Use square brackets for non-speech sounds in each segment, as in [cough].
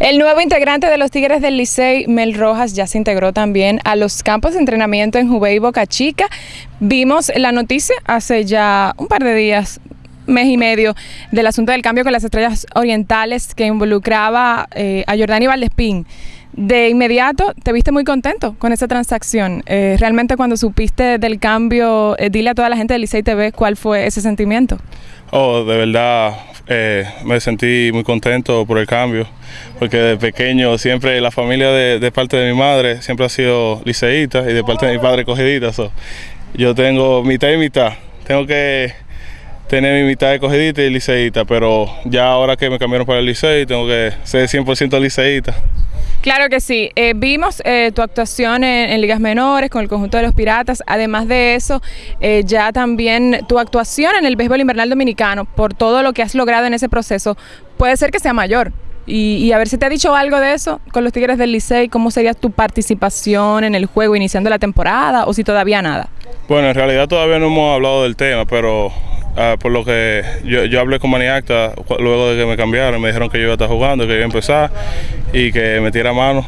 El nuevo integrante de los Tigres del Licey, Mel Rojas, ya se integró también a los campos de entrenamiento en Jubei y Boca Chica. Vimos la noticia hace ya un par de días, mes y medio, del asunto del cambio con las estrellas orientales que involucraba eh, a Jordani Valdespín. De inmediato te viste muy contento con esa transacción. Eh, realmente cuando supiste del cambio, eh, dile a toda la gente del Licey TV cuál fue ese sentimiento. Oh, de verdad eh, me sentí muy contento por el cambio, porque de pequeño siempre la familia de, parte de mi madre siempre ha sido liceíta y de parte de mi padre cogidita. yo tengo mitad y mitad, tengo que tener mi mitad de cogidita y liceíta, pero ya ahora que me cambiaron para el licey tengo que ser 100% liceíta. Claro que sí. Eh, vimos eh, tu actuación en, ligas menores con el conjunto de los Piratas. Además de eso, eh, ya también tu actuación en el béisbol invernal dominicano, por todo lo que has logrado en ese proceso, puede ser que sea mayor. Y, a ver si te ha dicho algo de eso con los Tigres del Licey, cómo sería tu participación en el juego iniciando la temporada o si todavía nada. Bueno, en realidad todavía no hemos hablado del tema, pero Ah, por lo que yo, yo hablé con Maniacta luego de que me cambiaron, me dijeron que yo iba a estar jugando, que iba a empezar y que metiera mano.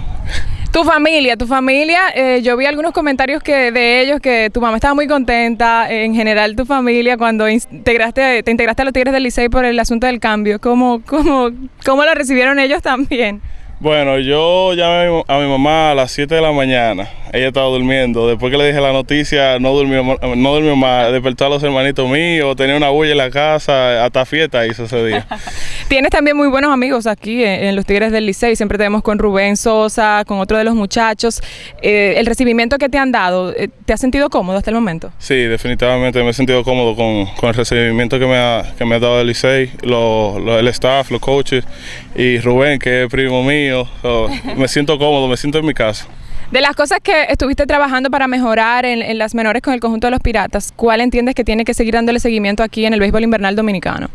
Tu familia, tu familia, eh, yo vi algunos comentarios que de ellos que tu mamá estaba muy contenta, en general tu familia cuando integraste, te integraste a los Tigres del Licey por el asunto del cambio, ¿cómo, cómo, cómo lo recibieron ellos también? Bueno, yo llamé a mi mamá a las 7 de la mañana. Ella estaba durmiendo. Después que le dije la noticia, no durmió, no durmió más. Despertó a los hermanitos míos, tenía una bulla en la casa, hasta fiesta hizo ese día. [laughs] Tienes también muy buenos amigos aquí en, los Tigres del Licey. Siempre tenemos con Rubén Sosa, con otro de los muchachos. Eh, el recibimiento que te han dado, eh, ¿te has sentido cómodo hasta el momento? Sí, definitivamente me he sentido cómodo con, el recibimiento que me ha, que me ha dado el Licey, el staff, los coaches y Rubén, que es primo mío [laughs] me siento cómodo, me siento en mi casa. De las cosas que estuviste trabajando para mejorar en, las menores con el conjunto de los Piratas, ¿cuál entiendes que tiene que seguir dándole seguimiento aquí en el béisbol invernal dominicano?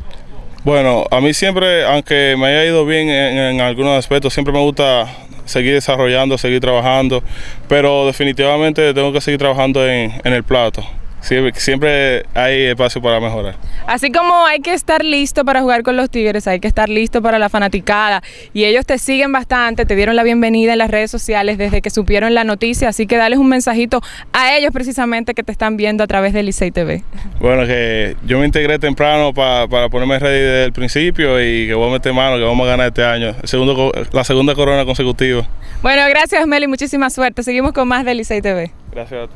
Bueno, a mí siempre, aunque me haya ido bien en, algunos aspectos, siempre me gusta seguir desarrollando, seguir trabajando, pero definitivamente tengo que seguir trabajando en el plato. Siempre, hay espacio para mejorar. Así como hay que estar listo para jugar con los Tigres, hay que estar listo para la fanaticada. Y ellos te siguen bastante, te dieron la bienvenida en las redes sociales desde que supieron la noticia. Así que dales un mensajito a ellos precisamente que te están viendo a través de Licey TV. Bueno, que yo me integré temprano para, ponerme ready desde el principio y que voy a meter mano, que vamos a ganar este año. segundo, la segunda corona consecutiva. Bueno, gracias Meli, muchísima suerte. Seguimos con más de Licey TV. Gracias a ti.